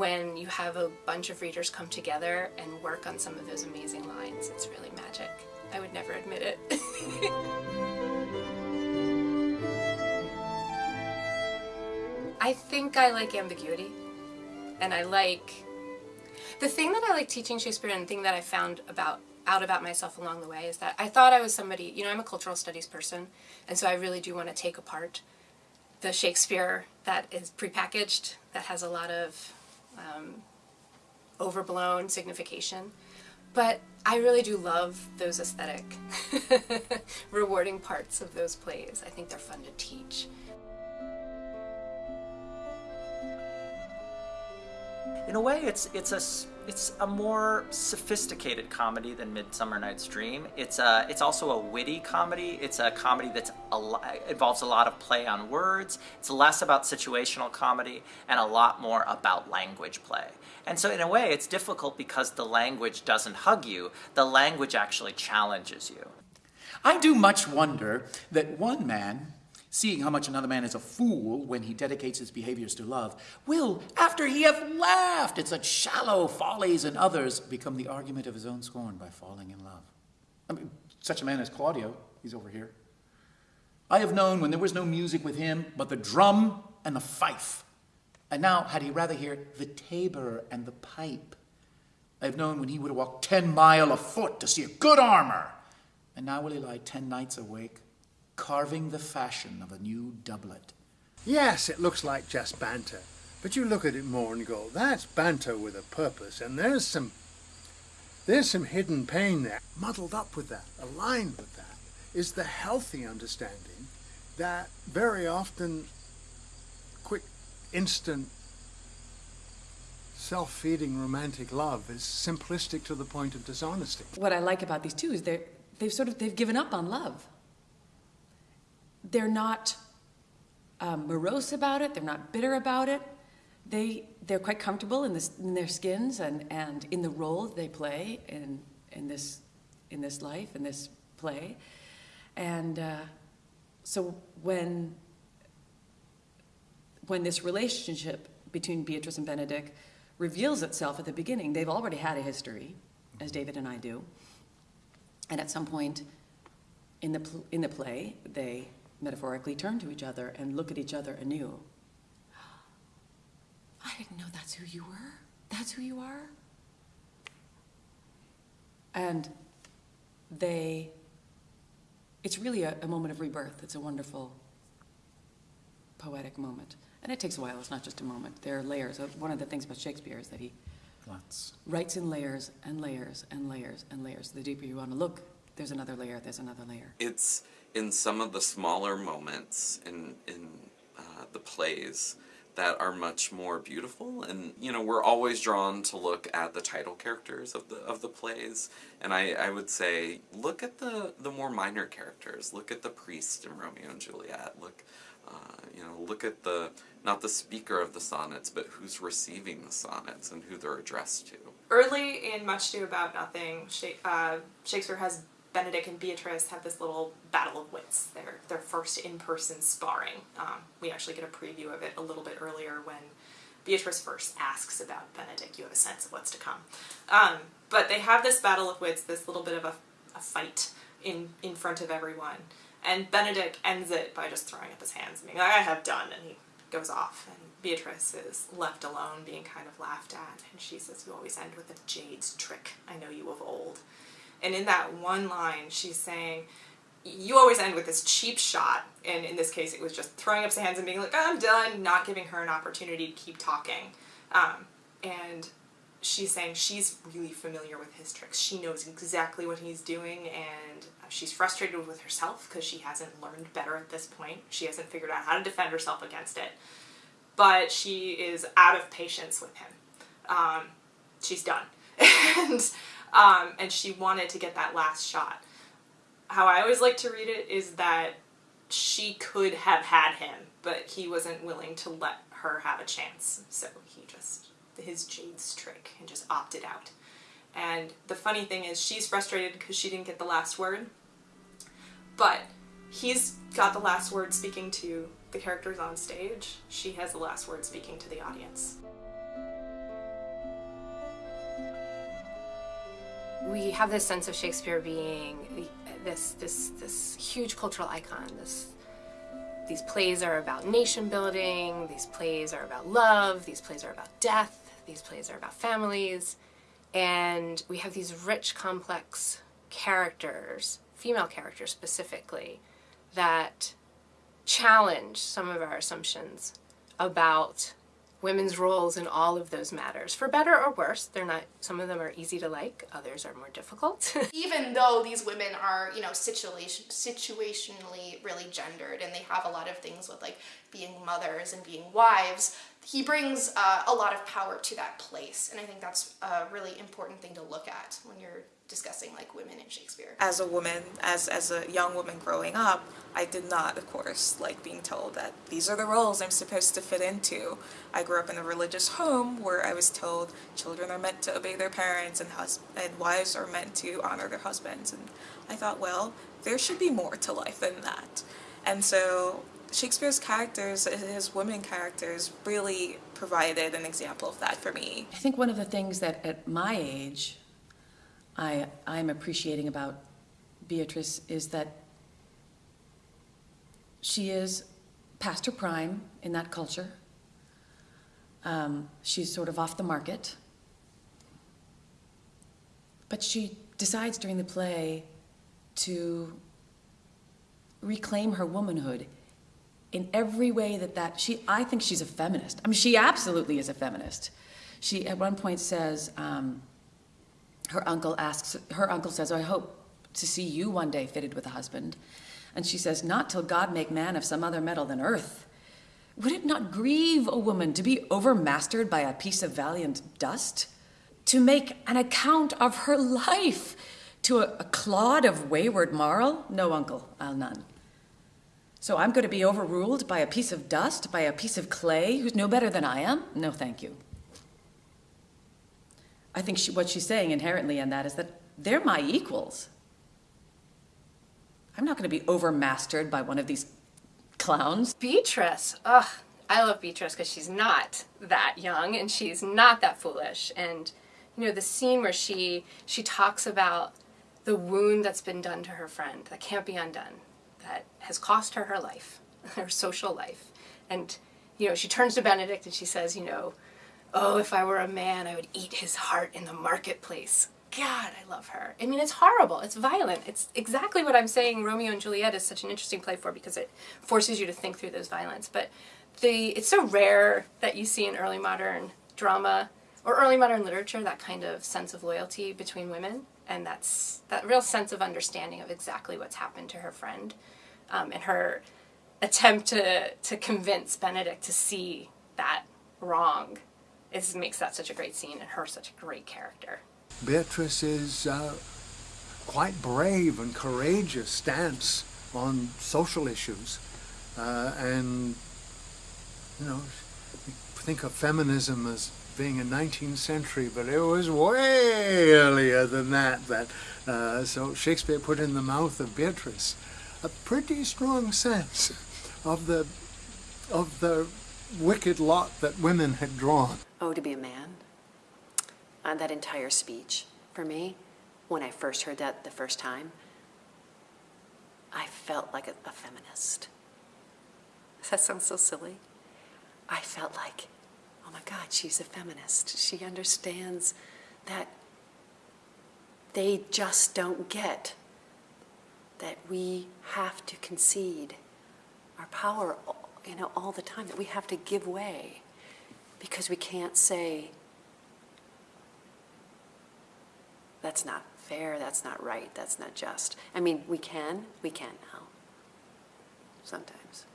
when you have a bunch of readers come together and work on some of those amazing lines. It's really magic. I would never admit it. I think I like ambiguity and I like the thing that I like teaching Shakespeare and the thing that I found about out about myself along the way is that I thought I was somebody, you know, I'm a cultural studies person, and so I really do want to take apart the Shakespeare that is prepackaged, that has a lot of um, overblown signification. But I really do love those aesthetic, rewarding parts of those plays. I think they're fun to teach. In a way, it's it's a it's a more sophisticated comedy than Midsummer Night's Dream. It's a it's also a witty comedy. It's a comedy that's a involves a lot of play on words. It's less about situational comedy and a lot more about language play. And so in a way, it's difficult because the language doesn't hug you. The language actually challenges you. I do much wonder that one man seeing how much another man is a fool when he dedicates his behaviors to love, will, after he hath laughed at such shallow follies in others, become the argument of his own scorn by falling in love. I mean, such a man as Claudio, he's over here. I have known when there was no music with him but the drum and the fife. And now, had he rather hear the tabor and the pipe, I have known when he would have walked ten mile afoot to see a good armor. And now will he lie ten nights awake carving the fashion of a new doublet. Yes, it looks like just banter, but you look at it more and go, that's banter with a purpose, and there's some there's some hidden pain there. Muddled up with that, aligned with that, is the healthy understanding that very often quick, instant, self-feeding romantic love is simplistic to the point of dishonesty. What I like about these two is they're, they've sort of, they've given up on love they're not um, morose about it, they're not bitter about it. They, they're quite comfortable in, this, in their skins and, and in the role they play in, in, this, in this life, in this play. And uh, so when, when this relationship between Beatrice and Benedick reveals itself at the beginning, they've already had a history, as David and I do. And at some point in the, in the play, they metaphorically turn to each other and look at each other anew. I didn't know that's who you were. That's who you are. And they, it's really a, a moment of rebirth. It's a wonderful, poetic moment. And it takes a while, it's not just a moment. There are layers. Uh, one of the things about Shakespeare is that he Lots. writes in layers and layers and layers and layers. The deeper you want to look, there's another layer, there's another layer. It's in some of the smaller moments in, in uh, the plays that are much more beautiful. And you know we're always drawn to look at the title characters of the of the plays. And I, I would say look at the the more minor characters. Look at the priest in Romeo and Juliet. Look uh, you know look at the not the speaker of the sonnets but who's receiving the sonnets and who they're addressed to. Early in Much Ado About Nothing uh, Shakespeare has Benedick and Beatrice have this little battle of wits. Their their first in-person sparring. Um, we actually get a preview of it a little bit earlier when Beatrice first asks about Benedick. You have a sense of what's to come. Um, but they have this battle of wits, this little bit of a, a fight in in front of everyone. And Benedick ends it by just throwing up his hands and being like, I have done, and he goes off. And Beatrice is left alone, being kind of laughed at, and she says, you always end with a jade's trick. I know you of old. And in that one line, she's saying, you always end with this cheap shot, and in this case it was just throwing up his hands and being like, I'm done, not giving her an opportunity to keep talking. Um, and she's saying she's really familiar with his tricks. She knows exactly what he's doing, and she's frustrated with herself because she hasn't learned better at this point. She hasn't figured out how to defend herself against it. But she is out of patience with him. Um, she's done. and um, and she wanted to get that last shot. How I always like to read it is that she could have had him, but he wasn't willing to let her have a chance. So he just, his Jade's trick, and just opted out. And the funny thing is she's frustrated because she didn't get the last word, but he's got the last word speaking to the characters on stage. She has the last word speaking to the audience. We have this sense of Shakespeare being this this this huge cultural icon. This these plays are about nation building. These plays are about love. These plays are about death. These plays are about families, and we have these rich, complex characters, female characters specifically, that challenge some of our assumptions about women's roles in all of those matters. For better or worse they're not some of them are easy to like others are more difficult. Even though these women are you know situation situationally really gendered and they have a lot of things with like being mothers and being wives he brings uh, a lot of power to that place. And i think that's a really important thing to look at when you're discussing like women in Shakespeare. As a woman, as as a young woman growing up, I did not, of course, like being told that these are the roles I'm supposed to fit into. I grew up in a religious home where I was told children are meant to obey their parents and hus- and wives are meant to honor their husbands. And I thought, well, there should be more to life than that. And so Shakespeare's characters, his women characters, really provided an example of that for me. I think one of the things that at my age I, I'm appreciating about Beatrice is that she is past her prime in that culture. Um, she's sort of off the market. But she decides during the play to reclaim her womanhood in every way that that she i think she's a feminist i mean she absolutely is a feminist she at one point says um, her uncle asks, her uncle says, I hope to see you one day fitted with a husband. And she says, Not till God make man of some other metal than earth. Would it not grieve a woman to be overmastered by a piece of valiant dust? To make an account of her life to a, a clod of wayward marl? No, uncle, I'll none. So I'm going to be overruled by a piece of dust, by a piece of clay who's no better than I am? No, thank you. I think she, what she's saying inherently in that is that they're my equals. I'm not going to be overmastered by one of these clowns. Beatrice, ugh, I love Beatrice because she's not that young and she's not that foolish. And you know the scene where she she talks about the wound that's been done to her friend that can't be undone, that has cost her her life, her social life, and you know she turns to Benedick and she says, you know oh, if I were a man, I would eat his heart in the marketplace. God, I love her. I mean, it's horrible. It's violent. It's exactly what I'm saying Romeo and Juliet is such an interesting play for because it forces you to think through those violence. But the it's so rare that you see in early modern drama or early modern literature that kind of sense of loyalty between women and that's that real sense of understanding of exactly what's happened to her friend um, and her attempt to to convince Benedick to see that wrong it makes that such a great scene and her such a great character. Beatrice is uh, quite brave and courageous stance on social issues, uh, and you know, think of feminism as being a 19th century, but it was way earlier than that. That uh, so Shakespeare put in the mouth of Beatrice a pretty strong sense of the of the wicked lot that women had drawn. Oh, to be a man? Uh, that entire speech, for me, when I first heard that the first time, I felt like a, a feminist. That sound so silly? I felt like, oh my God, she's a feminist. She understands that they just don't get that we have to concede our power you know, all the time that we have to give way because we can't say, that's not fair, that's not right, that's not just. I mean, we can, we can now. Sometimes.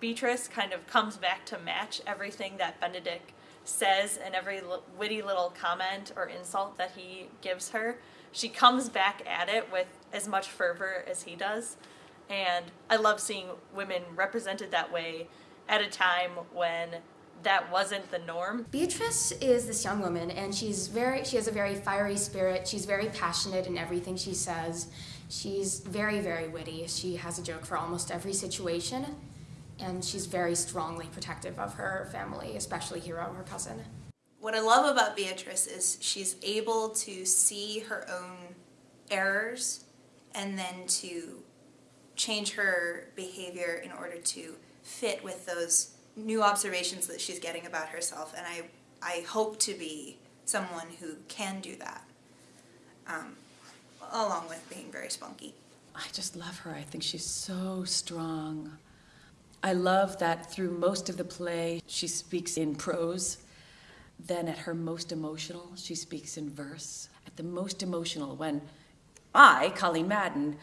Beatrice kind of comes back to match everything that Benedick says and every witty little comment or insult that he gives her. She comes back at it with as much fervor as he does. And I love seeing women represented that way at a time when that wasn't the norm. Beatrice is this young woman and she's very she has a very fiery spirit. She's very passionate in everything she says. She's very very witty. She has a joke for almost every situation and she's very strongly protective of her family, especially Hero, her cousin. What I love about Beatrice is she's able to see her own errors and then to change her behavior in order to fit with those new observations that she's getting about herself. And I, I hope to be someone who can do that, um, along with being very spunky. I just love her. I think she's so strong. I love that through most of the play, she speaks in prose. Then at her most emotional, she speaks in verse. At the most emotional, when I, Colleen Madden,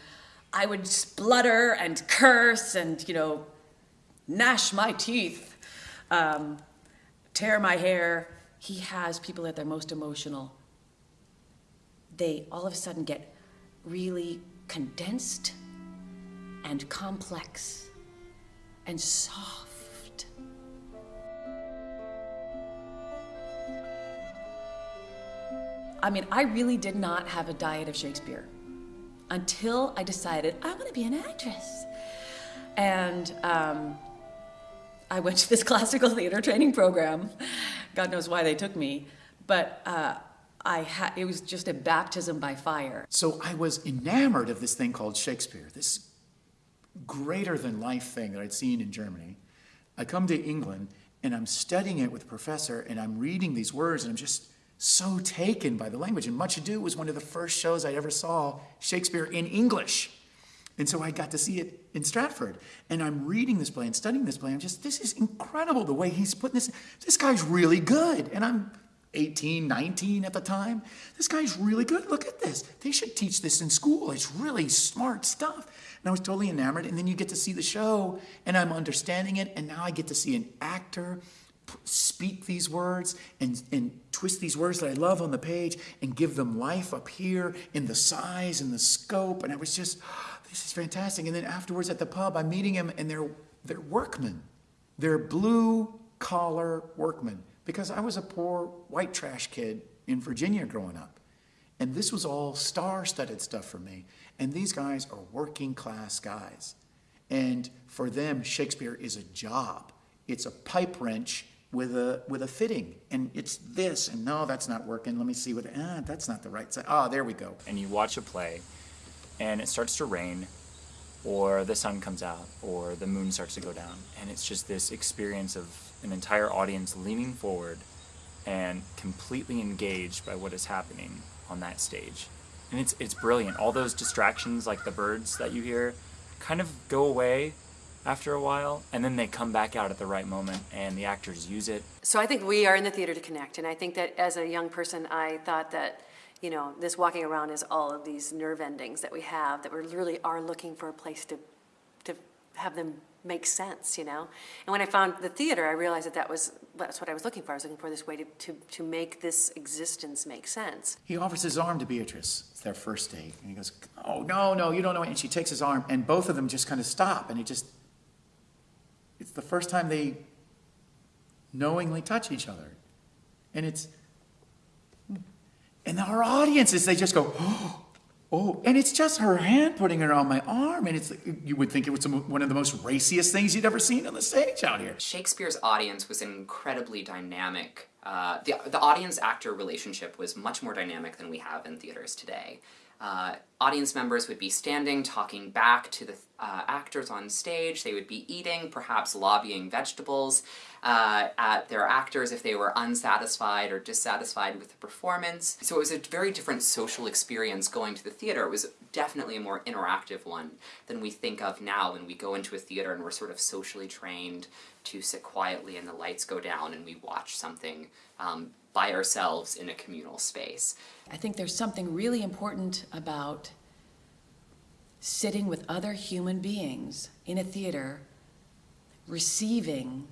I would splutter and curse and, you know, gnash my teeth, um, tear my hair. He has people at their most emotional. They all of a sudden get really condensed and complex and soft. I mean, I really did not have a diet of Shakespeare until I decided I want to be an actress. And um, I went to this classical theater training program. God knows why they took me. But uh, I ha- it was just a baptism by fire. So I was enamored of this thing called Shakespeare, this greater than life thing that I'd seen in Germany. I come to England and I'm studying it with a professor and I'm reading these words and I'm just so taken by the language. And Much Ado was one of the first shows I ever saw Shakespeare in English. And so I got to see it in Stratford. And I'm reading this play and studying this play. I'm just, this is incredible the way he's putting this. This guy's really good. And I'm 18, 19 at the time. This guy's really good. Look at this. They should teach this in school. It's really smart stuff. And I was totally enamored. And then you get to see the show, and I'm understanding it. And now I get to see an actor speak these words and, and twist these words that I love on the page and give them life up here in the size and the scope. And I was just, ah, this is fantastic. And then afterwards at the pub, I'm meeting him and they're, they're workmen. They're blue collar workmen because I was a poor white trash kid in Virginia growing up. And this was all star studded stuff for me. And these guys are working class guys. And for them, Shakespeare is a job. It's a pipe wrench with a with a fitting. And it's this and no that's not working. Let me see what ah that's not the right side ah there we go. And you watch a play and it starts to rain or the sun comes out or the moon starts to go down. And it's just this experience of an entire audience leaning forward and completely engaged by what is happening on that stage. And it's it's brilliant. All those distractions like the birds that you hear kind of go away after a while, and then they come back out at the right moment, and the actors use it. So I think we are in the theater to connect, and I think that as a young person, I thought that, you know, this walking around is all of these nerve endings that we have, that we really are looking for a place to, to have them make sense, you know? And when I found the theater, I realized that that was, that's what I was looking for. I was looking for this way to, to, to make this existence make sense. He offers his arm to Beatrice. It's their first date. And he goes, oh, no, no, you don't know. And she takes his arm, and both of them just kind of stop, and he just it's the first time they knowingly touch each other. And it's, and our audiences, they just go, oh, and it's just her hand putting her on my arm. And it's, you would think it was one of the most raciest things you'd ever seen on the stage out here. Shakespeare's audience was incredibly dynamic. Uh, the, the audience actor relationship was much more dynamic than we have in theaters today. Uh, audience members would be standing, talking back to the uh, actors on stage. They would be eating, perhaps lobbying vegetables uh, at their actors if they were unsatisfied or dissatisfied with the performance. So it was a very different social experience going to the theater. It was definitely a more interactive one than we think of now when we go into a theater and we're sort of socially trained to sit quietly and the lights go down and we watch something um, by ourselves in a communal space. I think there's something really important about sitting with other human beings in a theater, receiving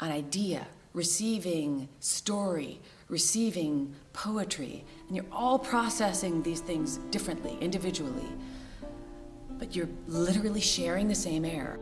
an idea, receiving story, receiving poetry, and you're all processing these things differently, individually, but you're literally sharing the same air.